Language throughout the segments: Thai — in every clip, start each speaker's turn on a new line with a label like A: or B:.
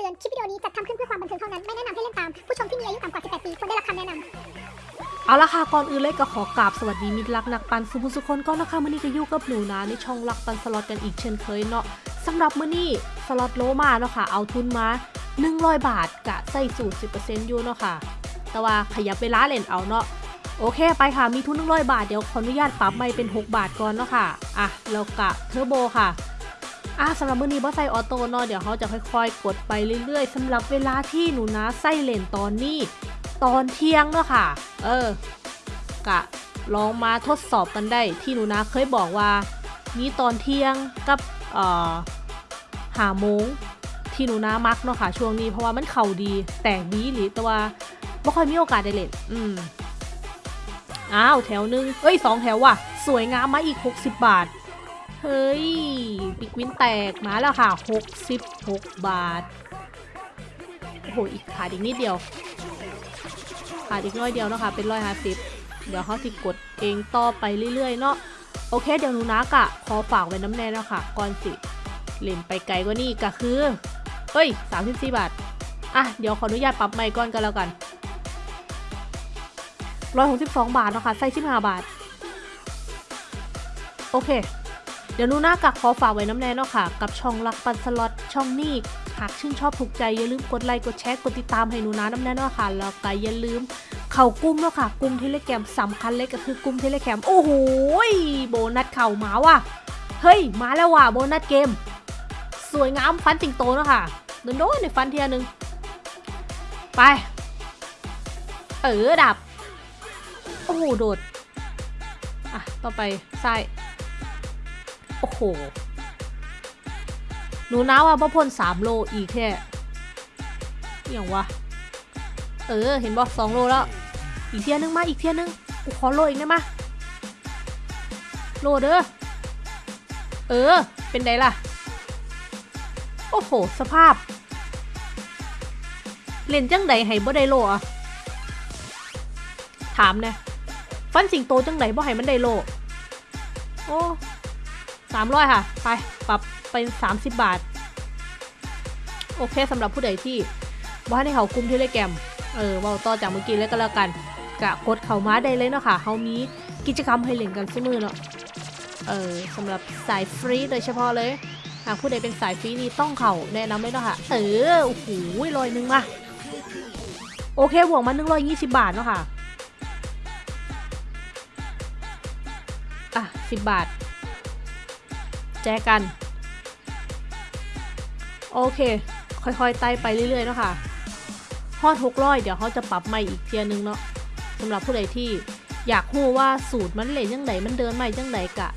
A: เตือน คลิปวิดีโอนี้จัดทำขึ้นเพื่อความบันเทิงเท่านั้น ไม่แนะนำให้เล่นตาม ผู้ชมที่มีอายุต่ำกว่า 18 ปีควรได้รับคำแนะนำ
B: เอาละค่ะ ก่อนอื่นเลยก็ขอกราบสวัสดีมิตรรักนักปั่นซุผู้ซุคนก็นะคะมื่อนี้ก็อยู่กับหนูนะในช่องรักปั่นสล็อตกันอีกเช่นเคยเนาะสำหรับมื้อนี้สล็อตโลมาเนาะค่ะ เอาทุนมา 100 บาทกะใส่สูตร10%อยู่เนาะค่ะ แต่ว่าขยับเวลาเล่นเอาเนาะโอเคไปค่ะมีทุน100 บาทเดี๋ยวขออนุญาตปรับไม้เป็น 6 บาทก่อนเนาะค่ะอะแล้วกะเทอร์โบค่ะ อะสำหรับมื้อนี้บอสใส่ออโต้เนาะเดี๋ยวเขาจะค่อยๆ กดไปเรื่อยๆสำหรับเวลาที่หนูนะใส่เลนตอนนี้ ตอนเที่ยงเนาะค่ะ เออกะลองมาทดสอบกันได้ที่หนูนะเคยบอกว่ามีตอนเที่ยงกับเอ่อหาโมงที่หนูนะมักเนาะค่ะช่วงนี้เพราะว่ามันเข่าดีแตกดีหรือแต่ว่าไม่ค่อยมีโอกาสได้เล่นอืมอ้าวแถวหนึงเอ้ยสองแถวว่ะ สวยงามมาอีก 60 บาท เฮ้ย ปิกวินแตกมาแล้วค่ะ 66 บาท โอ้โห อีกขาดอีกนิดเดียว ขาดอีกน้อยเดียวนะคะเป็นร้อยห้าสิบเดี๋ยวเขาสิกดเองต่อไปเรื่อยๆเนาะ โอเค เดี๋ยวหนูนักอะขอฝากไว้น้ำแน่เนาะค่ะก่อนสิ เล่นไปไกลกว่านี้ก็คือ เอ้ยสามสิบสี่บาท อะ เดี๋ยวขออนุญาตปรับใหม่ก่อนกันแล้วกันร้อยหกสิบสองบาทเนาะค่ะใส่สิบห้าบาท โอเค ดี๋ยวนูน่ากักขอฝากไว้น้ำแน่เนาะค่ะ กับช่องรักปันสล็อตช่องนี้หากชื่นชอบถูกใจอย่าลืมกดไลค์กดแชร์กดติดตามให้หนูนะน้ำแน่นอนค่ะแล้วก็อย่าลืมเข่ากุ้มแล้วค่ะกุ้มเทเลแกมสำคัญเลยก็คือกุ้มเทเลแกมโอ้โหโบนัสเข่ามาว่ะเฮ้ยมาแล้วว่ะโบนัสเกม สวยงามฟันสิงโตเนาะค่ะโดนโดนในฟันเทียนึงไปเออดับโอ้โหโดดอะต่อไปซ้าย โอ้โห หนูนะว่าพ่อพ่นสามโลอีกแค่อหย่างวะ เออ เห็นบอกสองโลแล้ว อีกเทียนึงมาอีกเทียนึง กูขอโลอีกได้ไหมโลเด้อ เออ เป็นไงล่ะ โอ้โห สภาพ เล่นจังใดให้บ่ได้โลอะ ถามเนี่ยฟันสิงโตจังใดบ่ให้มันได้โล โอ้ สามร้อยค่ะ ไป ปรับเป็นสามสิบบาท โอเคสำหรับผู้ใดที่ว่าในเขากลุ่มเทเลแกมเออว่าต่อจากเมื่อกี้แล้วก็แล้วกันกะกดเข้าม้าได้เลยเนาะค่ะเขามีกิจกรรมให้เล่นกันเสมอเนาะเออสำหรับสายฟรีโดยเฉพาะเลยหากผู้ใดเป็นสายฟรีนี่ต้องเขาแนะนำเลยเนาะค่ะเออโอ้โหลอยหนึงมาโอเคบวกมา120บาทเนาะค่ะอะ10บาท แจกัน โอเค ค่อยๆไต่ไปเรื่อยๆเนาะค่ะฮอดหกร้อยเดี๋ยวเขาจะปรับใหม่อีกเทียนึงเนาะสำหรับผู้ใดที่อยากรู้ว่าสูตรมันเล่นยังไงมันเดินใหม่จังไดกะ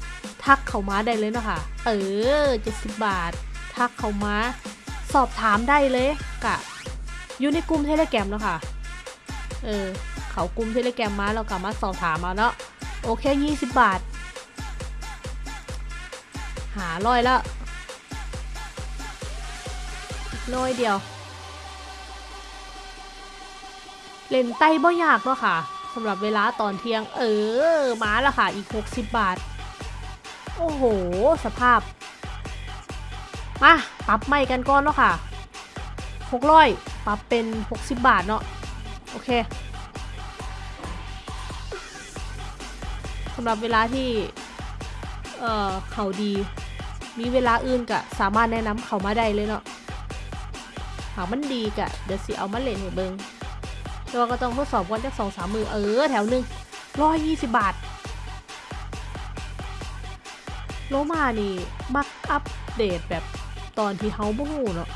B: ทักเข้ามาได้เลยเนาะค่ะ เออเจ็ดสิบบาท ทักเข้ามาสอบถามได้เลยกะอยู่ในกลุ่มเทเลแกรมเนาะค่ะ เออเขากลุ่มเทเลแกรมมาเรากลับมาสอบถามมาเนาะโอเคยี่สิบบาท หาร้อยละร้อยเดียว เล่นไต้บ่ยากเนาะค่ะสำหรับเวลาตอนเที่ยง เออ มาล้วค่ะ อีก 60 บาท โอ้โห สภาพ มาปรับใหม่กันก่อนเนาะค่ะ600ปรับเป็น 60 บาทเนาะ โอเคสำหรับเวลาที่ เอ่อ เขาดี มีเวลาอื่นกะสามารถแนะนำเขามาได้เลยเนาะหากมันดีกะเดี๋ยวสิเอามาเล่นให้เบิงแต่ว่าก็ต้องทดสอบกันจากสองสามมือเออแถวหนึ่งร้อยยี่สิบบาท โลมานี่มักอัปเดตแบบตอนที่เฮาบ่ฮู้เนาะ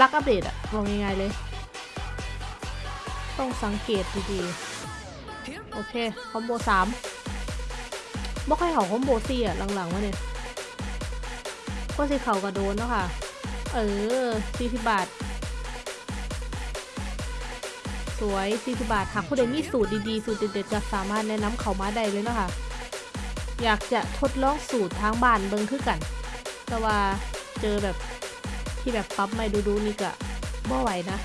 B: รักอัปเดตอะบอกง่ายๆเลย ต้องสังเกตดีๆ โอเค คอมโบสามบ่ค่อยเขาคอมโบสี่อะหลังๆวะเนี่ย ก็สิเขากระโดนเนาะค่ะ เออสี่สิบบาท สวย40บาทหากผู้ใดมีสูตรดีๆ สูตรเด็ดๆจะสามารถแนะนำเขามาได้เลยเนาะค่ะ อยากจะทดลองสูตรทางบ้านเบิ่งคือกัน แต่ว่าเจอแบบที่แบบปั๊บไม่ดูๆนี่ก็บ่ไหวนะ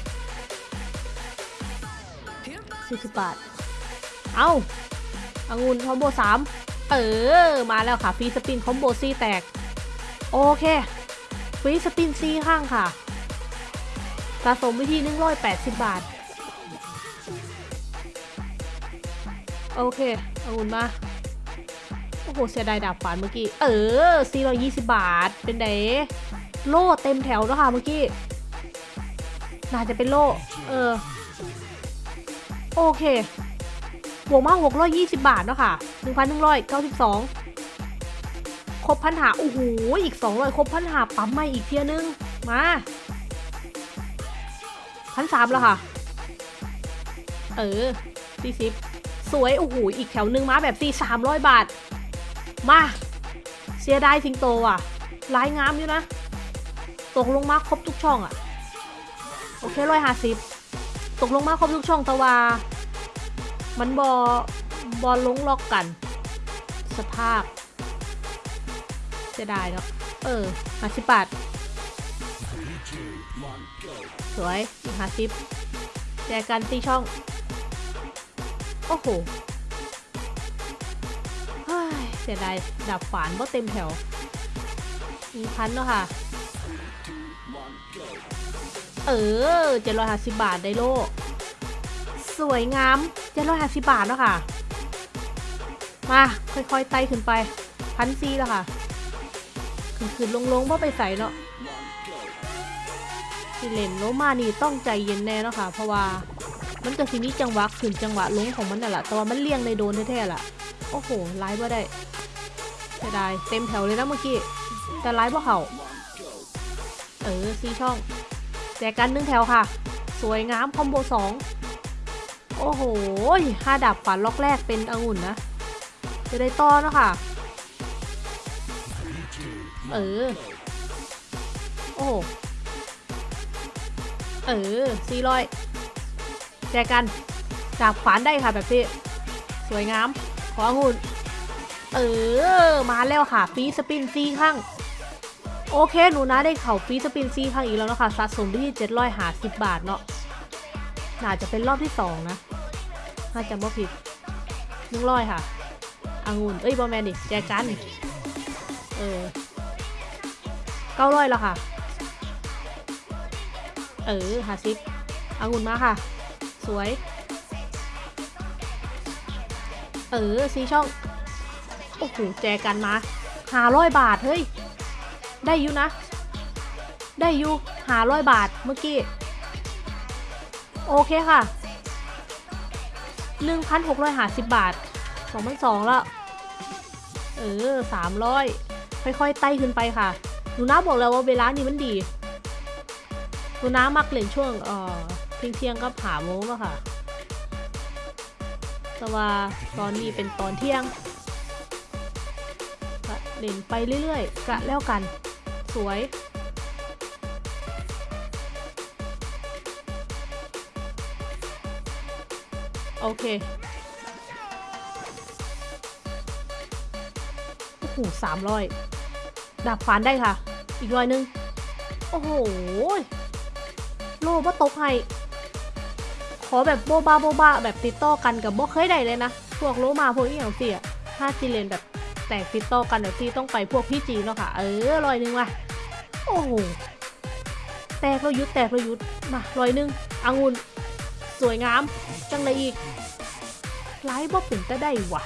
B: 40บาท เอาอางุ่นคอมโบ3เออ มาแล้วค่ะ free spin combo ซีแตก โอเค free spin ซีข้างค่ะ สะสมอยู่ที่ 180 บาท โอเคเอาอุ่นมา โอ้โห เสียดายดาบฝานเมื่อกี้ เออ 420 บาท เป็นได้โล่เต็มแถวแล้วค่ะเมื่อกี้ น่าจะเป็นโล่ เออ โอเคบวกมา620 บาทเนาะค่ะ 1,192 ครบพันหาโอ้โหอีก200ครบพันหาปั๊มมาอีกเทียนึง มาพันสามแล้วค่ะ เออ40สวย โอ้โห อีกแถวหนึ่งมาแบบสี่สามร้อยบาท มา เสียดายสิงโตอะลายงามอยู่นะ ตกลงมาครบทุกช่องอะ โอเคร้อยห้าสิบตกลงมาครบทุกช่องต่ว่ามันบอบอลลงล็อกกัน สภาพ สียดายเนาะ เออห้าสิบบาท สวยอีกห้าสิบแจกกันตีช่อง โอ้โหเฮ้ยเสียดายดับฝานว่าเต็มแถว มีพันเนาะค่ะ เออเจ็ดร้อยห้าสิบบาทได้โล สวยงามเจ็ดร้อยห้าสิบบาทเนาะค่ะ มา ค่อยๆไต่ขึ้นไปพันซีแล้วค่ะ ขึ้นขึ้นลงลงเพราะไปใส่เนาะสิเลนโลมานี่ต้องใจเย็นแน่เนาะค่ะ เพราะว่ามันก็สิมีจังหวะขึ้นจังหวะลงของมันน่ะแหละแต่ว่ามันเลี่ยงในโดนแท้ๆล่ะ โอ้โหไล่บ่ได้เสียดายเต็มแถวเลยนะเมื่อกี้ แต่ไล่บ่เขาเออซีช่องแจกกันหนึ่งแถวค่ะ สวยงามคอมโบสองโอ้โหห้าดับฝันล็อกแรกเป็นองุ่นนะ จะได้ต้อเนาะค่ะ เออ โอ้ เออสี่ร้อยแจกกันจากขวานได้ค่ะแบบนี้ สวยงาม ขอองุ่นเออ มาแล้วค่ะ free spin ซีข้าง โอเค หนูนาได้เข่า free spin ซีข้างอีกแล้วนะคะสะสมที่เจ็ดร้อยห้าสิบบาทเนาะน่าจะเป็นรอบที่สองนะ ถ้าจำบ่ผิดหนึ่งร้อยค่ะองุ่นเอ้ยบ่แม่นดิแจกกัน เออ เก้าร้อยแล้วค่ะ เออหาซิปอางุ่นมาค่ะ สวย เออซีช่อง โอ้โห แจกันมาหาร้อยบาท เฮ้ย ได้อยู่นะ ได้อยู่หาร้อยบาทเมื่อกี้ โอเคค่ะ 1,650 บาท 2,200แล้ว เออ 300 ค่อยๆ ไต่ขึ้นไปค่ะ หนูน้าบอกแล้วว่าเวลานี้มันดี หนูน้ามักเล่นช่วงเอ่อเที่ยงเที่ยงๆก็ผ่าโมงอะค่ะ แต่ว่าตอนนี้เป็นตอนเที่ยงก็เล่นไปเรื่อยๆกะแล้วกัน สวยโอเค โอ้โหสามร้อย ดับฟันได้ค่ะ อีกร้อยหนึง โอ้โห โลบ่ตกให้ ขอแบบโบบาโบบาแบบติดต่อกันกับบ่เคยได้เลยนะ พวกโลมาพวกอีหยังเสียถ้าจีเลนแบบแตกติดต่อกันเดี๋ยวที่ต้องไปพวกพี่จีเนาะค่ะ เออร้อยหนึงว่ะ โอ้โห แตกแล้วยุดแตกแล้วยุดมาร้อยหนึงองุ่นสวยงาม จังเลยอีกไลฟ์บ่เป็นก็ได้ว่ะ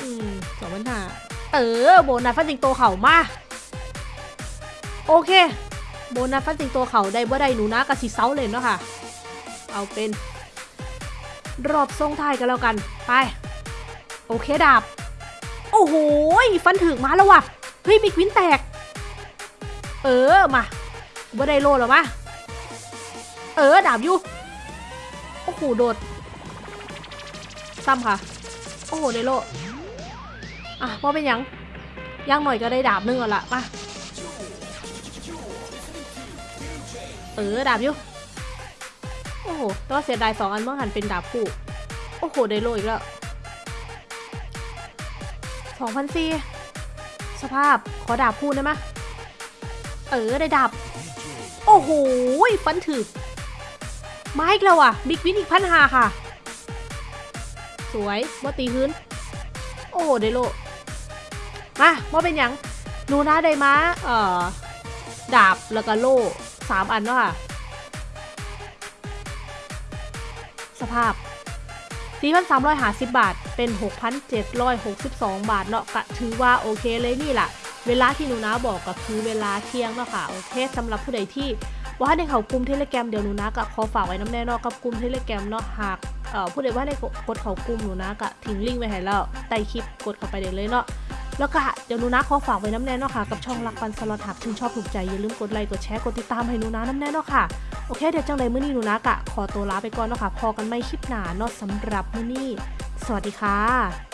B: อืมสองพันห้า เออโบนัสฟันสิงโตเข่ามา โอเค โบนัสฟันสิงโตเข่าได้บ่ได้หนูนะกะสิเซาเลยเนาะค่ะ เอาเป็น รอบทรงไทยกันแล้วกัน ไป โอเคดาบ โอ้โหฟันถึกมาแล้วว่ะ เฮ้ยบิ๊กวินแตก เออมาบ่ได้โลหรอมะเออดาบอยู่ โอ้โหโดดซ้ำค่ะ โอ้โหได้โล อะพอเป็นยังย่างหน่อยก็ได้ดาบหนึงก่อนละมาเออดาบอยู่โอ้โหแตัวาเสียดายสองอันเมื่อหันเป็นดาบคู่ โอ้โหได้โลอีกแล้วสองพันสี่สภาพขอดาบคู่ได้ไหมเออได้ดาบ โอ้โหฟันถึกมาอีกแล้วอะบิ๊กวินอีกพันหาค่ะ สวยบ่ตีพื้น โอ้โหได้โล มาบ่เป็นหยังหนูนะได้มาเอ่อ ดาบแล้วก็โล่3อันเนาะค่ะ สภาพ 4,350 บาท เป็น 6,762 บาทเนาะก็ถือว่าโอเคเลยนี่แหละเวลาที่หนูนาบอกก็คือเวลาเที่ยงเนาะค่ะ โอเคสำหรับผู้ใดที่ว่าในเขากลุ่ม Telegram เดี๋ยวหนูนาก็ขอฝากไว้น้ำแน่เนาะกับกลุ่ม Telegram เนาะหากผู้ใดว่าในกดเขากลุ่มหนูนาก็ทิ้งลิงก์ไว้ให้แล้วใต้คลิปกดเข้าไปได้เลยเนาะ แล้วก็เดี๋ยวหนูนาขอฝากไว้น้ำแน่เนาะค่ะกับช่องรักปันสล็อตหากชื่นชอบถูกใจอย่าลืมกดไลค์กดแชร์กดติดตามให้หนูนาน้ำแน่เนาะค่ะโอเคเดี๋ยวจังเลยมื้อนี้หนูนากะขอตัวลาไปก่อนเนาะค่ะพบกันใหม่คลิปหน้าเนาะสำหรับมื้อนี้ สวัสดีค่ะ